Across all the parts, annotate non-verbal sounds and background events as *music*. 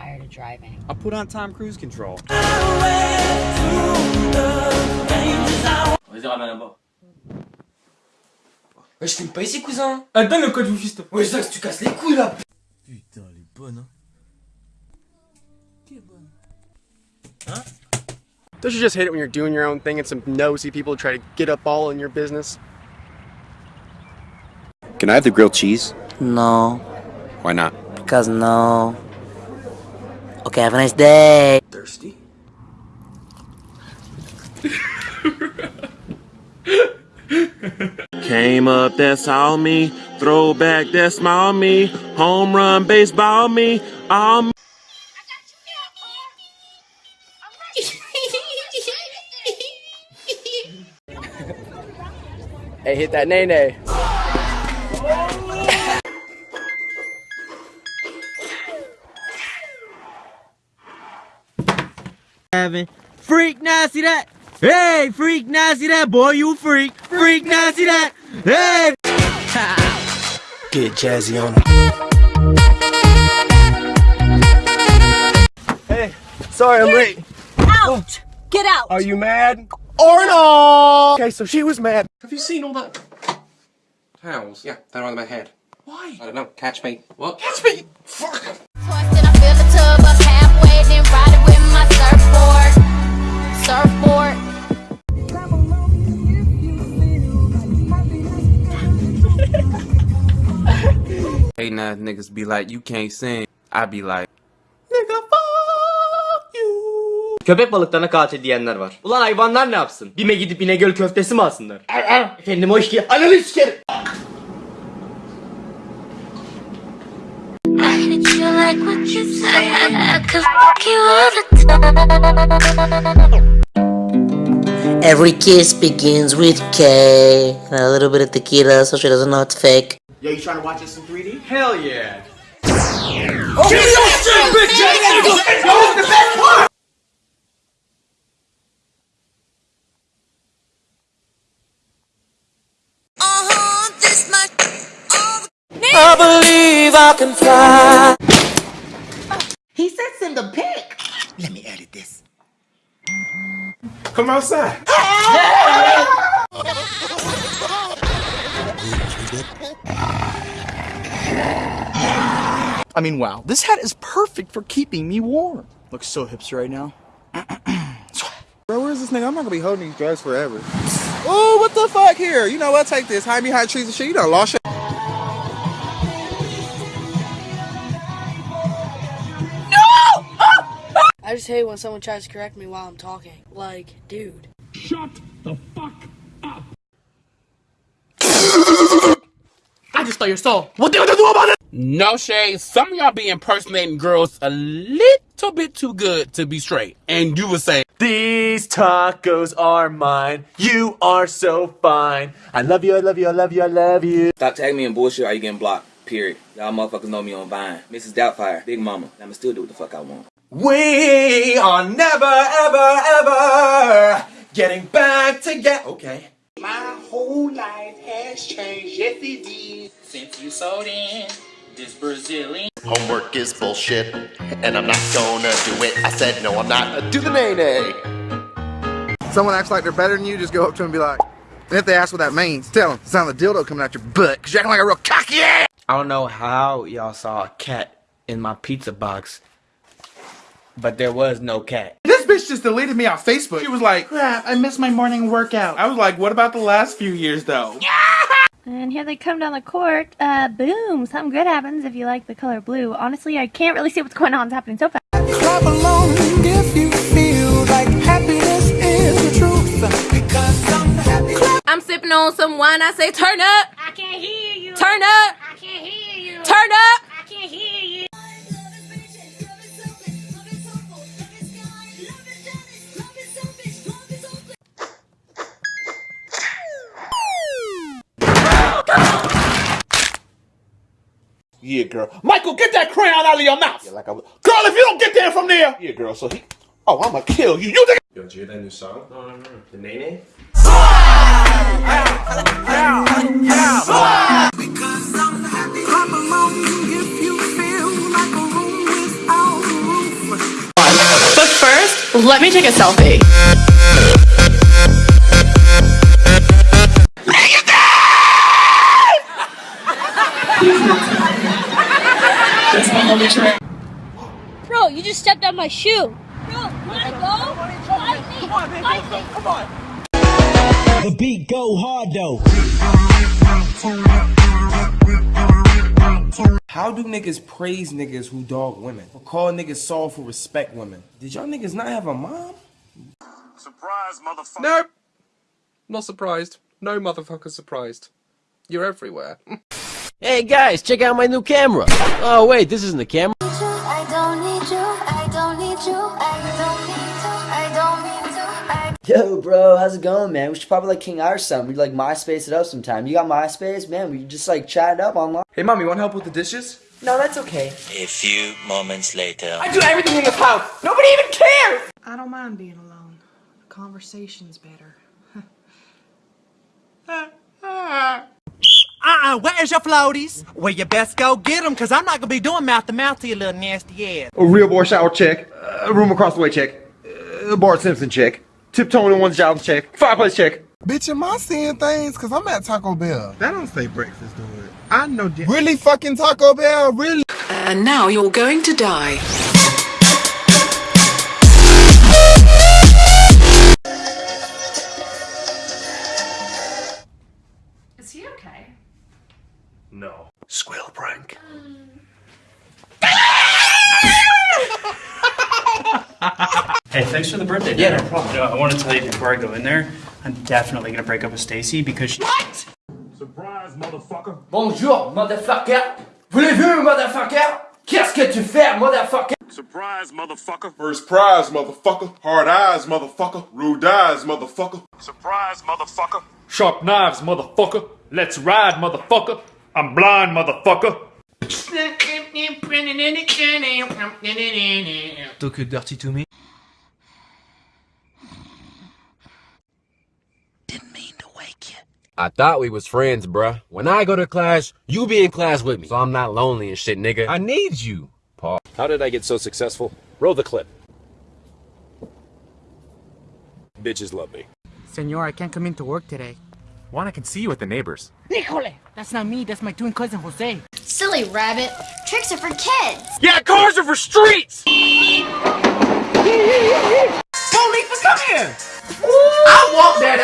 tired of driving. I'll put on Tom Cruise control. Vas-y, ramène là-bas. Ouais, je filme pas ici, cousin. Ah, donne le code vous fist. Ouais, Zach, tu casses les couilles là. Putain, elle est bonne, hein. Don't you just hate it when you're doing your own thing and some nosy people try to get up all in your business? Can I have the grilled cheese? No, Why not? because no. Okay, have a nice day. Thirsty? Came up, that's all me. Throwback, that's small me. Home run, baseball me. All me. Hey, hit that nay nay. Having freak nasty that. Hey, freak nasty that boy, you freak. Freak nasty that. Hey. *laughs* Get jazzy on Hey, sorry I'm late. Out! Get out! Are you mad? Or no? Okay, so she was mad. Have you seen all that? Towels? Yeah, they're on my head. Why? I don't know. Catch me. What? Catch me! Fuck! Surfboard. *laughs* Hating ass niggas be like, you can't sing. I be like, Köpek balıklarına katil diyenler var. Ulan hayvanlar ne yapsın? Bime gidip İnegöl köftesi mi alsınlar? Efendim hoş geldin. Ananı sikerim. Like what you said? I could fuck you all the time. Every kiss begins with K. And a little bit of tequila so she doesn't know it's fake. Yo, you trying to watch this in 3D? Hell yeah. Uh-huh, this much. I believe I can fly. He said send a pic. Let me edit this. Come outside. *laughs* I mean, wow. This hat is perfect for keeping me warm. Looks so hipster right now. *clears throat* Bro, where's this nigga? I'm not gonna be holding these drugs forever. Oh, what the fuck here? You know what? Take this. Hide behind trees and shit. You done lost your. I just hate when someone tries to correct me while I'm talking. Like, dude. Shut the fuck up. I just stole your soul. What they gonna do about it? No shade. Some of y'all be impersonating girls a little bit too good to be straight. And you would say, These tacos are mine. You are so fine. I love you, I love you, I love you, I love you. Stop tagging me in bullshit or you getting blocked. Period. Y'all motherfuckers know me on Vine. Mrs. Doubtfire, Big Mama. I'ma still do what the fuck I want. We are never, ever, ever getting back together. Okay. My whole life has changed. Yes, it did. Since you sold in this Brazilian. Homework is bullshit, and I'm not gonna do it. I said no, I'm not. Do the nay nay. Someone acts like they're better than you, just go up to them and be like, and if they ask what that means, tell them it's not a dildo coming out your butt, cause you're acting like a real cocky ass. I don't know how y'all saw a cat in my pizza box, but there was no cat. This bitch just deleted me off Facebook. She was like, crap, I missed my morning workout. I was like, what about the last few years though? *laughs* And here they come down the court. Uh, boom. Something good happens if you like the color blue. Honestly, I can't really see what's going on. It's happening so fast. Clap along if you feel like happiness is the truth. Because I'm happy. I'm sipping on some wine. I say, turn up. I can't hear you. Turn up. I can't hear you. Turn up. Yeah, girl. Michael, get that crayon out of your mouth. Yeah, like I was. Girl, if you don't get there from there. Yeah, girl. So he. Oh, I'ma kill you. You think. Yo, did you hear that new song? No, no, no. The Nene? But first, let me take a selfie. Negative! *laughs* Bro, you just stepped on my shoe. Bro, let go. Fight me. Fight me. Come on. The beat go hard though. How do niggas praise niggas who dog women? Or call niggas soft who respect women? Did y'all niggas not have a mom? Surprise, motherfucker. Nope. Not surprised. No motherfucker surprised. You're everywhere. *laughs* Hey guys, check out my new camera. Oh wait, this isn't the camera. I don't need you, I don't need you, I don't need to, I don't need Yo, bro, how's it going, man? We should probably like King Irish something. We'd like MySpace it up sometime. You got MySpace, man? We just like chat it up online. Hey, mom, you want help with the dishes? No, that's okay. A few moments later. I do everything in this house. Nobody even cares. I don't mind being alone. Conversation's better. Uh-uh, where's your floaties? Well, you best go get them, because I'm not going to be doing mouth-to-mouth to your little nasty ass. A real boy shower check. A room across the way check. A Bart Simpson check. Tiptoeing in one's job check. Fireplace check. Bitch, am I seeing things? Cause I'm at Taco Bell. That don't say breakfast, do it. I know. Really fucking Taco Bell? Really? And now you're going to die. Thanks for the birthday. Yeah, dinner. no problem. You know, I want to tell you before I go in there, I'm definitely gonna break up with Stacy because she. What? Surprise, motherfucker. Bonjour, motherfucker. Voulez-vous, motherfucker? Qu'est-ce que tu fais, motherfucker? Surprise, motherfucker. First prize, motherfucker. Hard eyes, motherfucker. Rude eyes, motherfucker. Surprise, motherfucker. Sharp knives, motherfucker. Let's ride, motherfucker. I'm blind, motherfucker. Talk dirty to me. I thought we was friends, bruh. When I go to class, you be in class with me. So I'm not lonely and shit, nigga. I need you, Paul. How did I get so successful? Roll the clip. Bitches love me. Senor, I can't come into work today. Juan, I can see you with the neighbors. Nicole! That's not me, that's my twin cousin Jose. Silly rabbit. Tricks are for kids. Yeah, cars are for streets!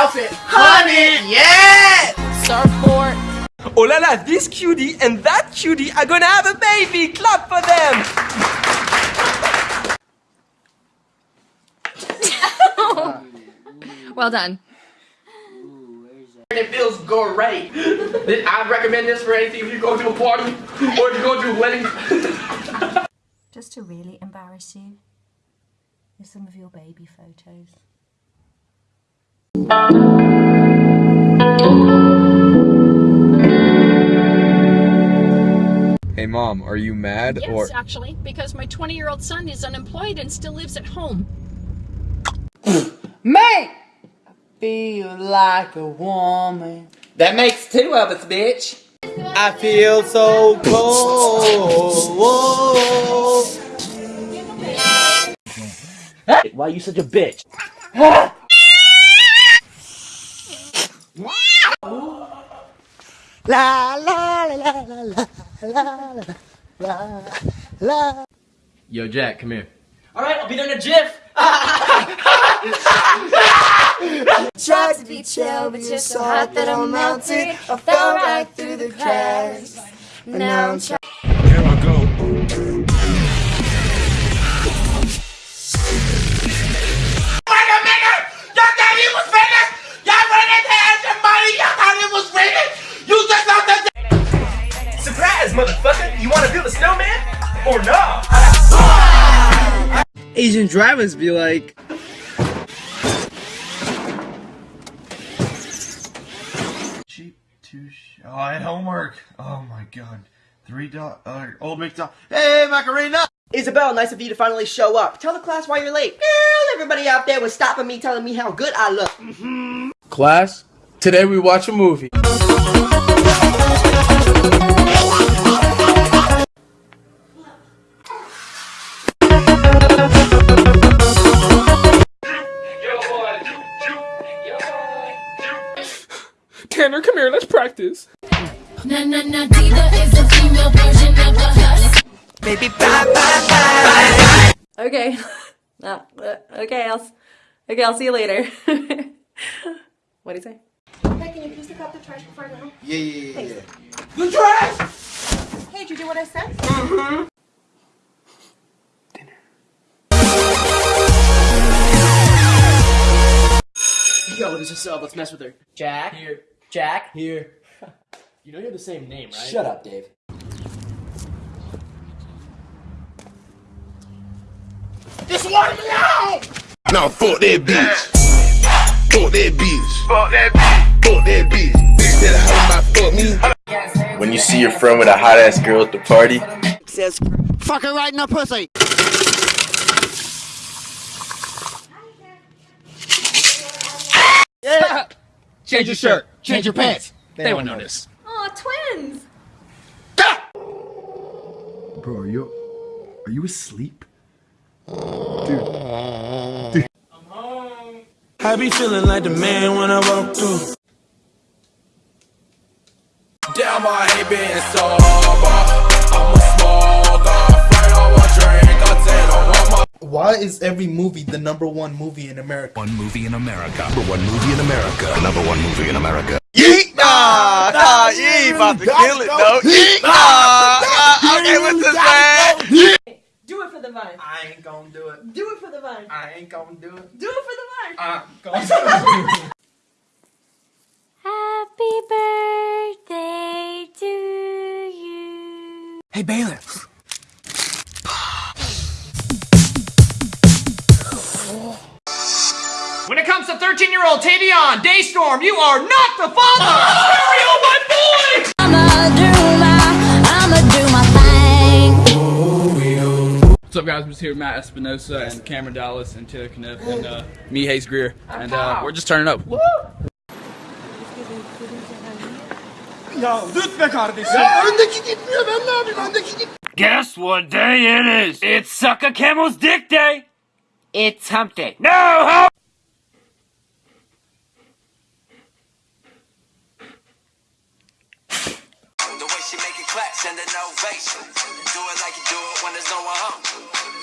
Outfit! Honey, yeah! Surfboard. Oh la la, this cutie and that cutie are gonna have a baby. Clap for them. *laughs* Well done. It feels great. I recommend this for anything if you go to a party or if you go to a wedding. Just to really embarrass you, is some of your baby photos. Hey, mom, are you mad Yes, or? actually, because my 20 year old son is unemployed and still lives at home. *laughs* Mate! I feel like a woman. That makes two of us, bitch. I feel so cold. *laughs* Why are you such a bitch? *laughs* La la la la la la la la la. Yo, Jack, come here. Alright, I'll be there in a jiff. *laughs* Tried to be chill, but you're so hot that I'm melted. I fell right through the cracks. Now I'm trying. Drivers be like, Cheap to sh- Oh, I had homework. Oh my god. Three dot. Uh, old McDonald. Hey, Macarena! Isabel, nice of you to finally show up. Tell the class why you're late. Girl, everybody out there was stopping me, telling me how good I look. Class, today we watch a movie. Practice. Na na na diva is a female version of a husk. Baby, bye bye bye. Okay. *laughs* No, uh, okay, I'll, okay, I'll see you later. what do you say? Hey, can you please pick up the trash before I go? Yeah, yeah, yeah, yeah. The trash. Hey, did you do what I said? Mm-hmm. Yo, what is this up? Let's mess with her. Jack? Here. Jack? Here. *laughs* You know you have the same name, right? Shut up, Dave. This one me out! Now fuck that bitch. Fuck that bitch. Fuck that bitch. Fuck that bitch. Bitch that how my fuck me. When you see your friend with a hot ass girl at the party, Says fuck her right in the pussy. Stop! Change your shirt. Change your pants. They won't notice. Oh, twins! Bro, are you are you asleep? I'm home. I be feeling like the man when I walk through. Damn, I ain't been sober. Why is every movie the number one movie in America? One movie in America. Number one movie in America. The Number one movie in America. Yeet! Nah, nah, you ain't about to kill it, though. Yeet! Nah, nah, okay, what's this, man? Yeet! Do it for the vine. I ain't gonna do it. Do it for the vine. I ain't gonna do it. Do it for the vine. I'm gonna do it. Happy birthday to you. Hey, Baylor. 13 year old Tavion Daystorm, you are not the father! *laughs* Stereo, my boy! I'ma do my, I'ma do my thing. What's up, guys? I'm just here with Matt Espinosa and Cameron Dallas and Taylor Caniff and uh, me, Hayes Grier, and uh, we're just turning up. Ya lütfen kardeşim. Öndeki gitmiyor, ben ne yapayım? Öndeki git. Guess what day it is? It's Sucker Camel's Dick Day! It's Hump Day. No, Hump! The way she make it clap, send an ovation. Do it like you do it when there's no one home.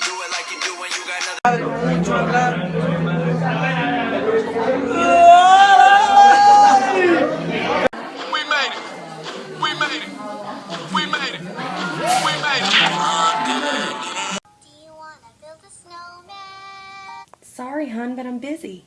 Do it like you do when you got nothing. We made it. We made it. We made it. We made it. Sorry, hun, but I'm busy.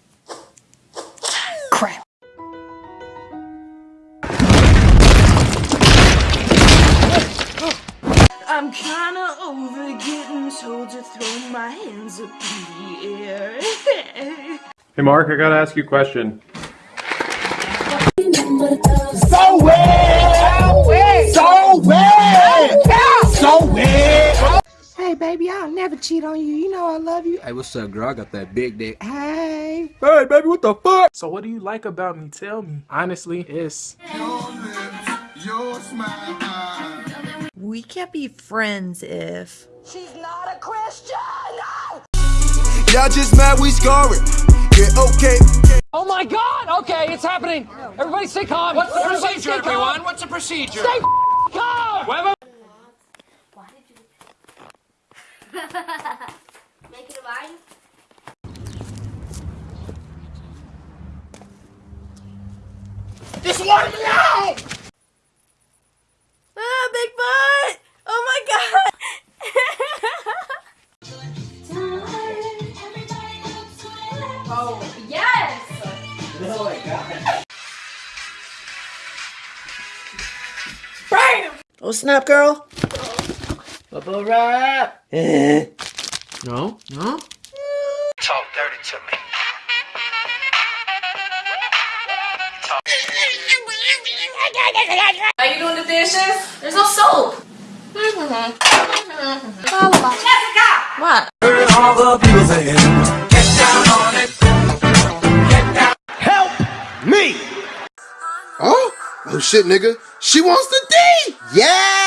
I'm kinda over getting told to throw my hands up in the air. *laughs* Hey, Mark, I gotta ask you a question. So weird. So weird. So weird. hey, baby, I'll never cheat on you. You know I love you. Hey, what's up, girl? I got that big dick. Hey. Hey, baby, what the fuck? So, what do you like about me? Tell me. Honestly, it's. Your smile. We can't be friends if. She's not a Christian. Y'all just mad we scoring. Yeah, okay. Oh my god! Okay, it's happening! Everybody stay calm! What's the procedure, everyone? What's the procedure? Stay calm! Wait, *laughs* Make it a vine? This one me out. Snap, girl. Bubble wrap! Eh. No, no. Talk dirty to me. Are you doing the dishes? There's no soap. Jessica! What? Help me. Oh, oh shit, nigga. She wants the D. Yeah.